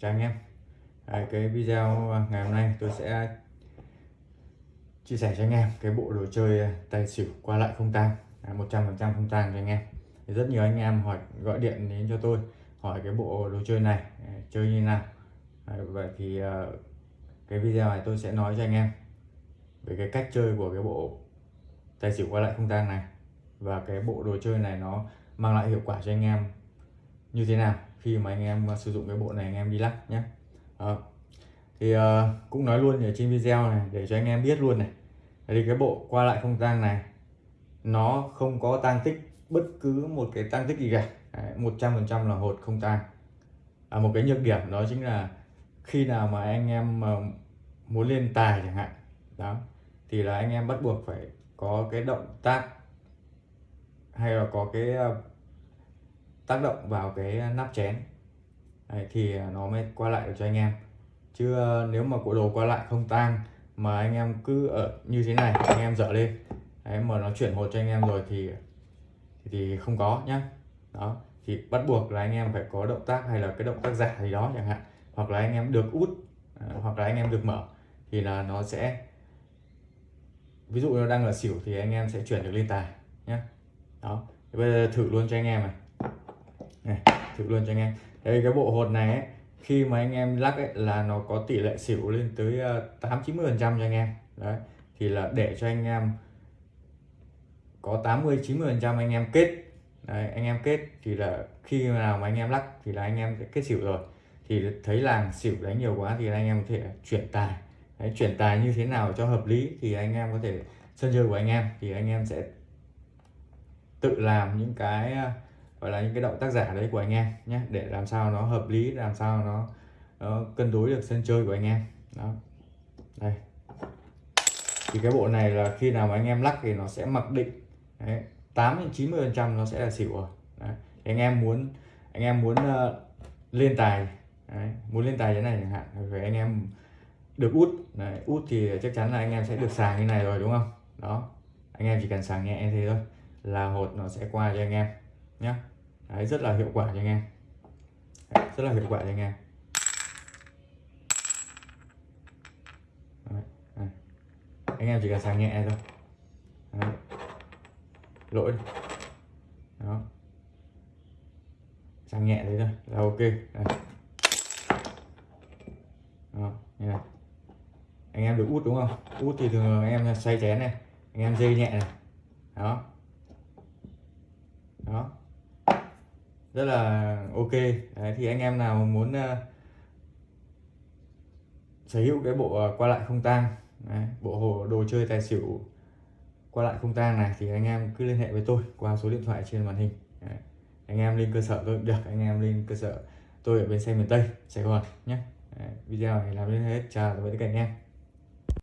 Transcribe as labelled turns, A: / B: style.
A: chào anh em. Đấy, cái video à, ngày hôm nay tôi sẽ chia sẻ cho anh em cái bộ đồ chơi à, tài xỉu qua lại không tang. 100% không tang cho anh em. Thì rất nhiều anh em hỏi gọi điện đến cho tôi hỏi cái bộ đồ chơi này chơi như nào. Đấy, vậy thì cái video này tôi sẽ nói cho anh em về cái cách chơi của cái bộ tài xỉu qua lại không tang này. Và cái bộ đồ chơi này nó mang lại hiệu quả cho anh em như thế nào khi mà anh em à, sử dụng cái bộ này anh em đi lắc nhé Đó. thì uh, cũng nói luôn ở trên video này để cho anh em biết luôn này. Thì cái bộ qua lại không tang này nó không có tăng tích bất cứ một cái tăng tích gì cả. Một trăm phần trăm là hột không tang. À, một cái nhược điểm đó chính là khi nào mà anh em à, muốn lên tài chẳng hạn đó thì là anh em bắt buộc phải có cái động tác hay là có cái tác động vào cái nắp chén. Đấy, thì nó mới qua lại được cho anh em. Chứ ờ, nếu mà cổ đồ qua lại không tang mà anh em cứ ở như thế này anh em dở lên. Đấy, mà nó chuyển một cho anh em rồi thì thì không có nhá. Đó thì bắt buộc là anh em phải có động tác hay là cái động tác giả gì đó chẳng hạn. Hoặc là anh em được út ờ, hoặc là anh em được mở thì là nó sẽ ví dụ nó đang ở xỉu thì anh em sẽ chuyển được lên tài nhé đó thì bây giờ thử luôn cho anh em này, này thử luôn cho anh em. Đây cái bộ hột này ấy, khi mà anh em lắc ấy, là nó có tỷ lệ xỉu lên tới ờ, tám chín mươi phần trăm cho anh em. Đấy thì là để cho anh em có 80 90 phần trăm anh em kết. Đấy, anh em kết thì là khi nào mà anh em lắc thì là anh em sẽ kết xỉu rồi. Thì thấy làng xỉu đánh nhiều quá thì anh em có thể chuyển tài. Đấy, chuyển tài như thế nào cho hợp lý thì anh em có thể sân chơi của anh em. Thì anh em sẽ tự làm những cái ờ, gọi là những cái động tác giả đấy của anh em nhé để làm sao nó hợp lý làm sao nó, nó cân đối được sân chơi của anh em. Đó. Đây. Thì cái bộ này là khi nào mà anh em lắc thì nó sẽ mặc định. Đấy, 8 đến 90 phần trăm nó sẽ là xỉu rồi. Đấy. Thì anh em muốn anh em muốn uh, lên tài đấy, muốn lên tài thế này chẳng hạn thì anh em được út. Đấy, út thì chắc chắn là anh em sẽ được sàng như này rồi đúng không? Đó. Anh em chỉ cần sàng nhẹ thế thôi là hột nó sẽ qua cho anh em nhé đấy, rất là hiệu quả nha anh em. Đấy, rất là hiệu quả nha anh em. Đấy, anh em chỉ cần sàng nhẹ thôi. Đấy. lỗi đó. Sàng nhẹ đấy thôi là ok. Đấy. đó như này. Anh em được út đúng không? Út thì thường anh em xoay chén này anh em dây nhẹ này. Đó. Rất là ok Đấy, thì anh em nào muốn uh, sở hữu cái bộ uh, qua lại không tang bộ hồ đồ chơi tài xỉu qua lại không tang này thì anh em cứ liên hệ với tôi qua số điện thoại trên màn hình Đấy. anh em lên cơ sở tôi được anh em lên cơ sở tôi ở bên xe miền tây sài gòn nhé Đấy. video này làm đến hết chào tạm biệt tất cả anh em